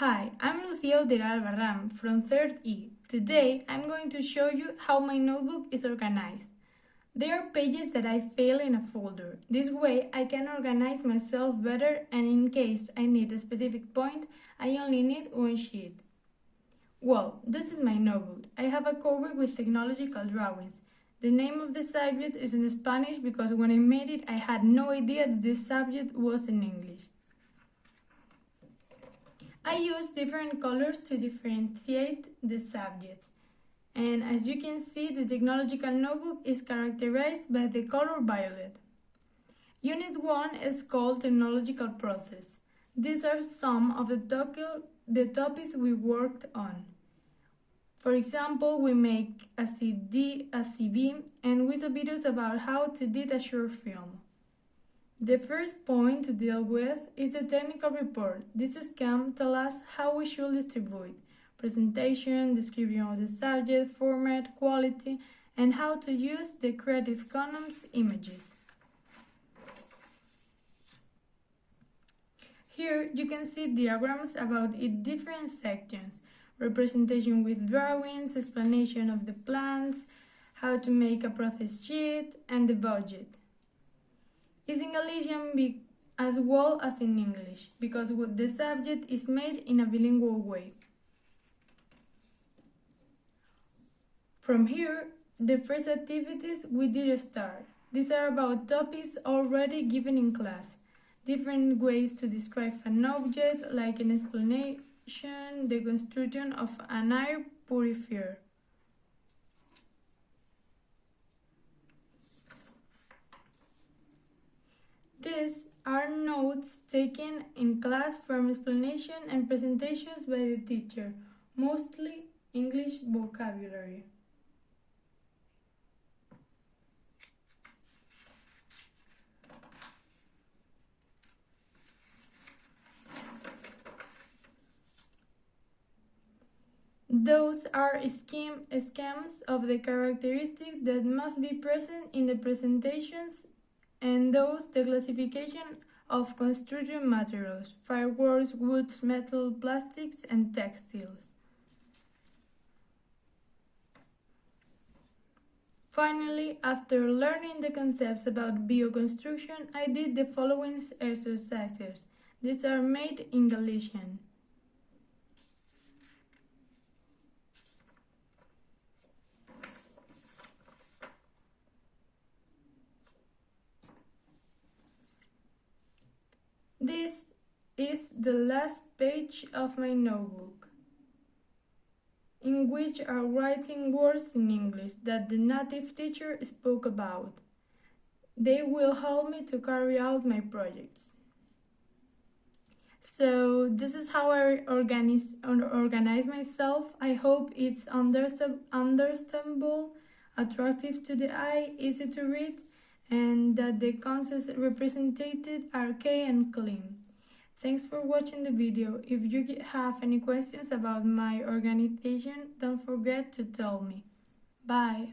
Hi, I'm Lucia Odera Albarran from 3rd E. Today I'm going to show you how my notebook is organized. There are pages that I fill in a folder. This way I can organize myself better and in case I need a specific point, I only need one sheet. Well, this is my notebook. I have a cover with technological drawings. The name of the subject is in Spanish because when I made it I had no idea that this subject was in English. I use different colors to differentiate the subjects. And as you can see, the technological notebook is characterized by the color violet. Unit 1 is called Technological Process. These are some of the, the topics we worked on. For example, we make a CD, a CV, and we saw videos about how to do a short film. The first point to deal with is the technical report. This scheme tells us how we should distribute presentation, description of the subject, format, quality, and how to use the Creative Commons images. Here you can see diagrams about its different sections, representation with drawings, explanation of the plans, how to make a process sheet, and the budget is in Galician as well as in English, because the subject is made in a bilingual way. From here, the first activities we did start. These are about topics already given in class. Different ways to describe an object, like an explanation, the construction of an air purifier. These are notes taken in class from explanation and presentations by the teacher, mostly English vocabulary. Those are scheme, schemes of the characteristics that must be present in the presentations and those the classification of construction materials, fireworks, woods, metal, plastics, and textiles. Finally, after learning the concepts about bioconstruction, I did the following exercises. These are made in Galician. This is the last page of my notebook, in which are writing words in English that the native teacher spoke about. They will help me to carry out my projects. So this is how I organize, organize myself. I hope it's understandable, attractive to the eye, easy to read, and that the concepts represented are key and clean. Thanks for watching the video. If you have any questions about my organization, don't forget to tell me. Bye!